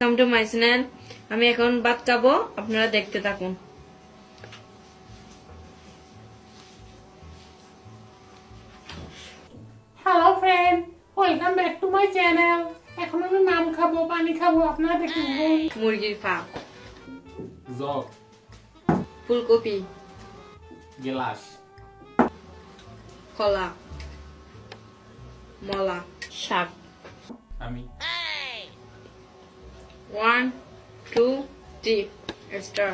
Come to my channel আমি এখন ভাত খাব আপনারা দেখতে থাকুন। Hello friend welcome back to my channel এখন আমি নাম খাব পানি খাব আপনারা দেখে থাকুন। মুরগির ফা জগ। ফুলকপি। গেলাস। কলা। মলা। শাক। আমি। ওয়ান টু থ্রি স্টার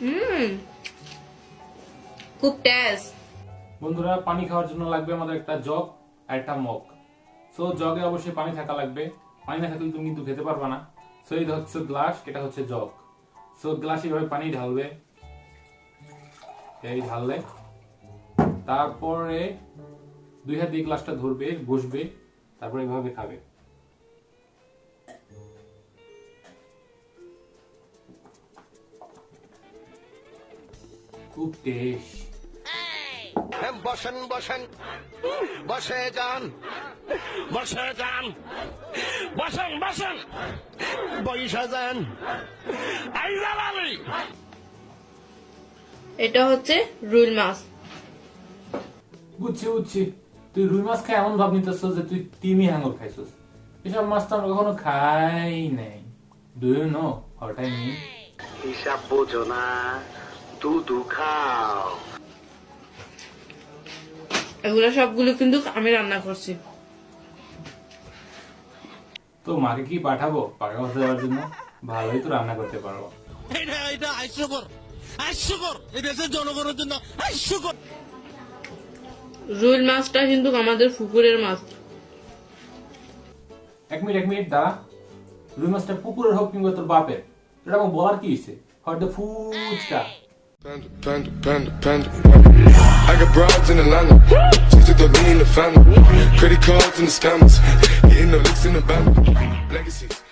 হুম। খুব টেস্ট বন্ধুরা পানি খাওয়ার জন্য লাগবে আমাদের একটা জগ আর একটা মগ। সো জগে অবশ্যই পানি থাকা লাগবে। পানি না থাকলে তুমি কিন্তু খেতে পারবে না। সো এই হচ্ছে গ্লাস এটা হচ্ছে জগ সো গ্লাস এইভাবে পানি ঢালবে। এই ঢাললে। তারপরে দুই হাত দিয়ে গ্লাসটা ধরবে, বসবে, তারপরে এইভাবে খাবে। খুব টেস্ট বসেন বসেন। বসে, যান। বসে যান। বসেন বসেন। বৈশা যান। আইজাল আলী। এটা হচ্ছে রুই মাছ। বুঝছি বুঝছি। তুই রুই মাছ খাই এমন ভাব নিতেছ যে তুই তিমি হাঙ্গর খাইছস। এসব মাছ তো আমরা কখনো খাই নাই। Do you know what I mean হিসাব বোঝো না দুধু খাও। এগুলো সবগুলো কিন্তু আমি রান্না করছি। তো মাকে কি পাঠাবো? পাকা কথা দেওয়ার জন্য। ভালোই তো রান্না করতে পারব। এটা এটা হাস্যকর হাস্যকর এই দেশের জনগণের জন্য হাস্যকর রুই মাছটা কিন্তু আমাদের পুকুরের মাছ। এক মিনিট এক মিনিট দাঁড়া। রুই মাছটা পুকুরের হোক কিংবা তোর বাপের। এটা আমার বলার কি হয়েছে? হয়তো fuchka. Panda, panda, panda, panda. I got broads in Atlanta. Just took the lean the family. Credit cards and the scammers. Hitting the licks in the band. Legacies.